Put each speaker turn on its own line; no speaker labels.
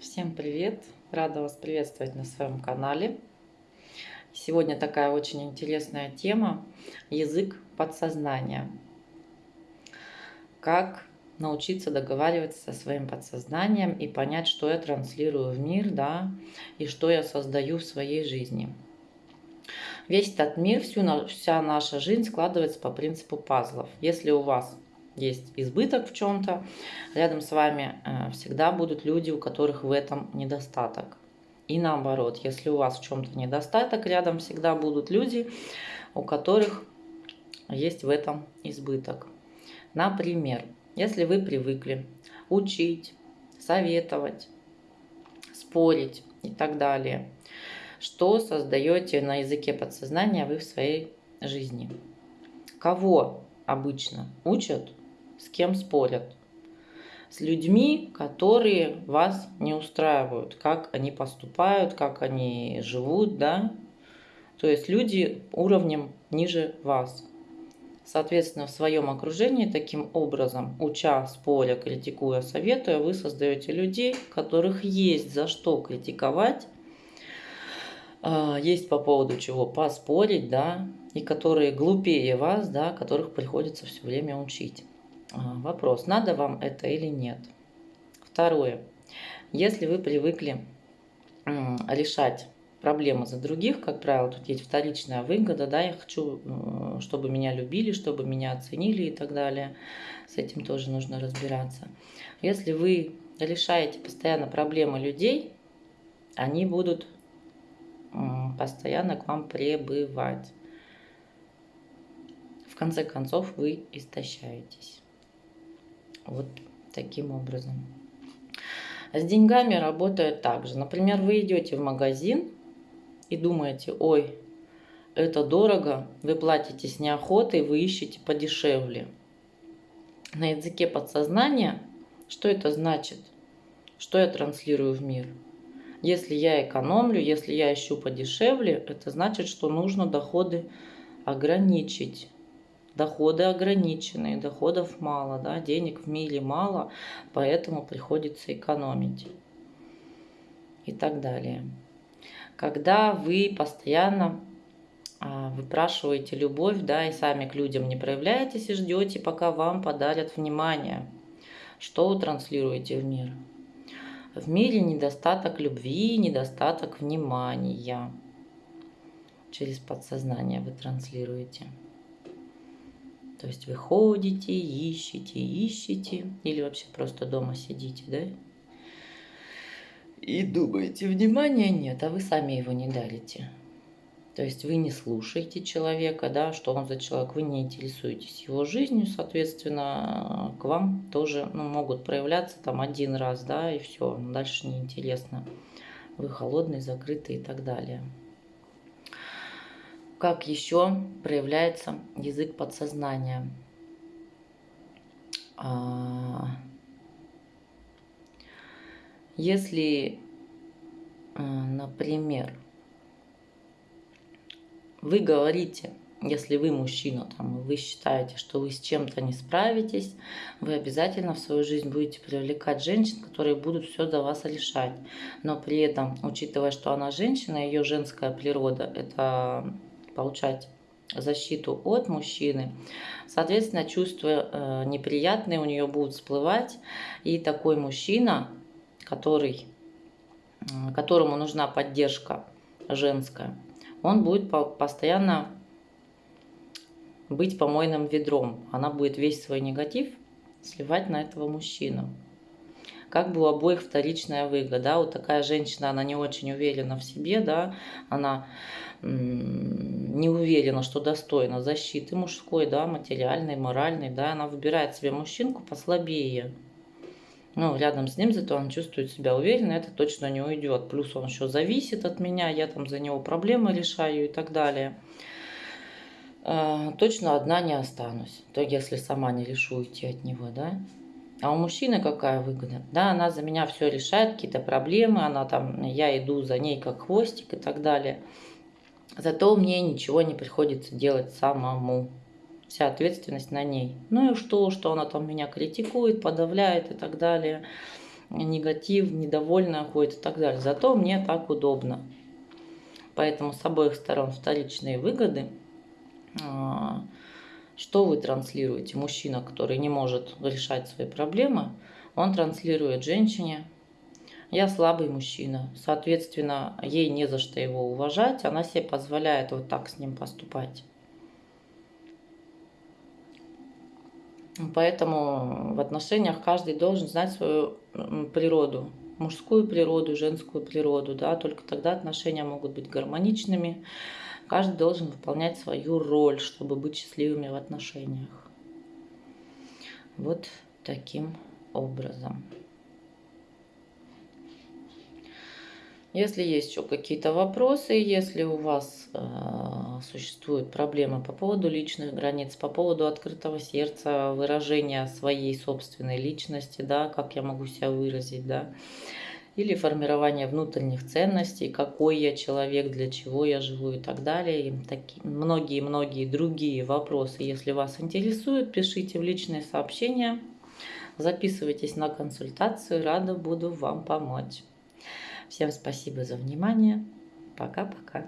Всем привет! Рада вас приветствовать на своем канале. Сегодня такая очень интересная тема – язык подсознания. Как научиться договариваться со своим подсознанием и понять, что я транслирую в мир, да, и что я создаю в своей жизни. Весь этот мир, всю, вся наша жизнь складывается по принципу пазлов. Если у вас есть избыток в чем-то, рядом с вами э, всегда будут люди, у которых в этом недостаток. И наоборот, если у вас в чем-то недостаток, рядом всегда будут люди, у которых есть в этом избыток. Например, если вы привыкли учить, советовать, спорить и так далее, что создаете на языке подсознания вы в своей жизни? Кого обычно учат с кем спорят. С людьми, которые вас не устраивают, как они поступают, как они живут, да. То есть люди уровнем ниже вас. Соответственно, в своем окружении таким образом, уча, споря, критикуя, советуя, вы создаете людей, которых есть за что критиковать, а, есть по поводу чего поспорить, да, и которые глупее вас, да, которых приходится все время учить. А, вопрос, надо вам это или нет. Второе. Если вы привыкли решать проблемы за других, как правило, тут есть вторичная выгода, да, я хочу, чтобы меня любили, чтобы меня оценили и так далее. С этим тоже нужно разбираться. Если вы решаете постоянно проблемы людей, они будут постоянно к вам пребывать. В конце концов, вы истощаетесь. Вот таким образом. С деньгами работает так же. Например, вы идете в магазин и думаете, ой, это дорого, вы платите с неохотой, вы ищете подешевле. На языке подсознания, что это значит? Что я транслирую в мир? Если я экономлю, если я ищу подешевле, это значит, что нужно доходы ограничить доходы ограниченные, доходов мало, да, денег в мире мало, поэтому приходится экономить и так далее. Когда вы постоянно а, выпрашиваете любовь, да, и сами к людям не проявляетесь и ждете, пока вам подарят внимание, что вы транслируете в мир? В мире недостаток любви, недостаток внимания. Через подсознание вы транслируете. То есть вы ходите, ищете, ищете, или вообще просто дома сидите, да? И думаете, внимания нет, а вы сами его не дарите. То есть вы не слушаете человека, да, что он за человек, вы не интересуетесь его жизнью, соответственно, к вам тоже ну, могут проявляться там один раз, да, и все, дальше неинтересно. Вы холодный, закрытый и так далее. Как еще проявляется язык подсознания? А, если, а, например, вы говорите, если вы мужчина, там, вы считаете, что вы с чем-то не справитесь, вы обязательно в свою жизнь будете привлекать женщин, которые будут все за вас решать. Но при этом, учитывая, что она женщина, ее женская природа – это получать защиту от мужчины. Соответственно, чувства э, неприятные у нее будут всплывать. И такой мужчина, который, которому нужна поддержка женская, он будет постоянно быть помойным ведром. Она будет весь свой негатив сливать на этого мужчину. Как бы у обоих вторичная выгода. Да? Вот такая женщина, она не очень уверена в себе, да, она не уверена, что достойна защиты мужской, да, материальной, моральной, да, она выбирает себе мужчинку послабее. Ну, рядом с ним, зато он чувствует себя уверенно, это точно не уйдет. Плюс он еще зависит от меня, я там за него проблемы решаю и так далее. А, точно одна не останусь, то если сама не решу уйти от него, да. А у мужчины какая выгода? Да, она за меня все решает, какие-то проблемы, она там, я иду за ней как хвостик и так далее. Зато мне ничего не приходится делать самому. Вся ответственность на ней. Ну и что, что она там меня критикует, подавляет и так далее. негатив, недовольная ходит и так далее. Зато мне так удобно. Поэтому с обоих сторон вторичные выгоды. Что вы транслируете? Мужчина, который не может решать свои проблемы, он транслирует женщине, я слабый мужчина, соответственно, ей не за что его уважать, она себе позволяет вот так с ним поступать. Поэтому в отношениях каждый должен знать свою природу, мужскую природу, женскую природу, да, только тогда отношения могут быть гармоничными. Каждый должен выполнять свою роль, чтобы быть счастливыми в отношениях. Вот таким образом. Если есть еще какие-то вопросы, если у вас существуют проблемы по поводу личных границ, по поводу открытого сердца, выражения своей собственной личности, да, как я могу себя выразить, да, или формирование внутренних ценностей, какой я человек, для чего я живу и так далее, и многие-многие другие вопросы, если вас интересуют, пишите в личные сообщения, записывайтесь на консультацию, рада буду вам помочь. Всем спасибо за внимание. Пока-пока.